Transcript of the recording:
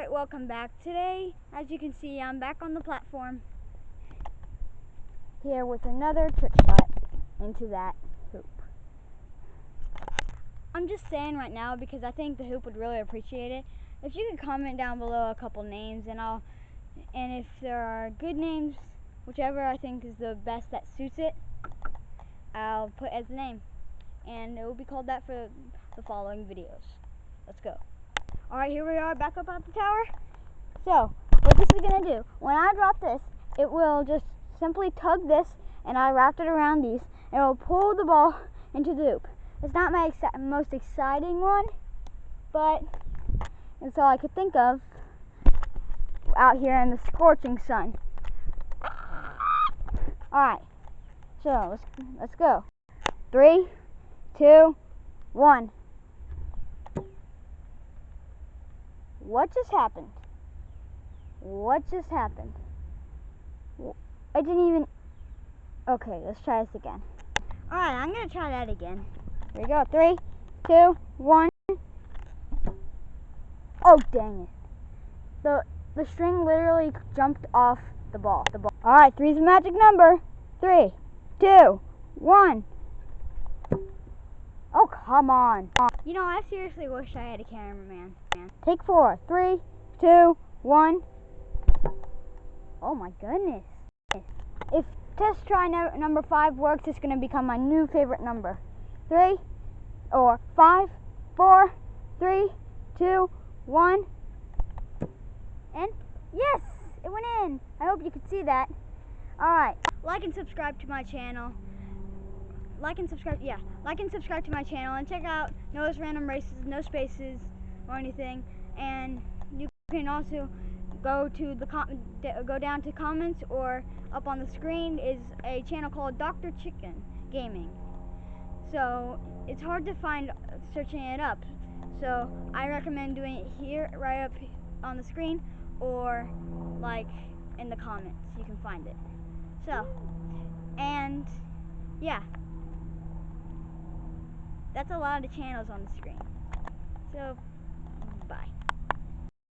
Alright, welcome back. Today, as you can see, I'm back on the platform. Here with another trick shot into that hoop. I'm just saying right now because I think the hoop would really appreciate it. If you could comment down below a couple names and I'll and if there are good names, whichever I think is the best that suits it, I'll put as the name. And it will be called that for the following videos. Let's go. Alright, here we are back up at the tower. So, what this is to do, when I drop this, it will just simply tug this, and I wrapped it around these, and it will pull the ball into the hoop. It's not my most exciting one, but it's all I could think of out here in the scorching sun. Alright, so let's, let's go. Three, two, one. What just happened? What just happened? I didn't even... Okay, let's try this again. Alright, I'm going to try that again. Here we go. Three, two, one. Oh, dang it. The, the string literally jumped off the ball. The ball. Alright, three's a magic number. Three, two, one. Oh, come on. You know, I seriously wish I had a cameraman. Take four. Three, two, one. Oh my goodness. If test try no, number five works, it's going to become my new favorite number. Three, or five, four, three, two, one. And yes, it went in. I hope you could see that. Alright, like and subscribe to my channel like and subscribe. Yeah, like and subscribe to my channel and check out Noah's Random Races, no spaces or anything. And you can also go to the go down to comments or up on the screen is a channel called Dr. Chicken Gaming. So it's hard to find uh, searching it up. So I recommend doing it here, right up on the screen, or like in the comments. You can find it. So, and yeah. That's a lot of channels on the screen. So, bye.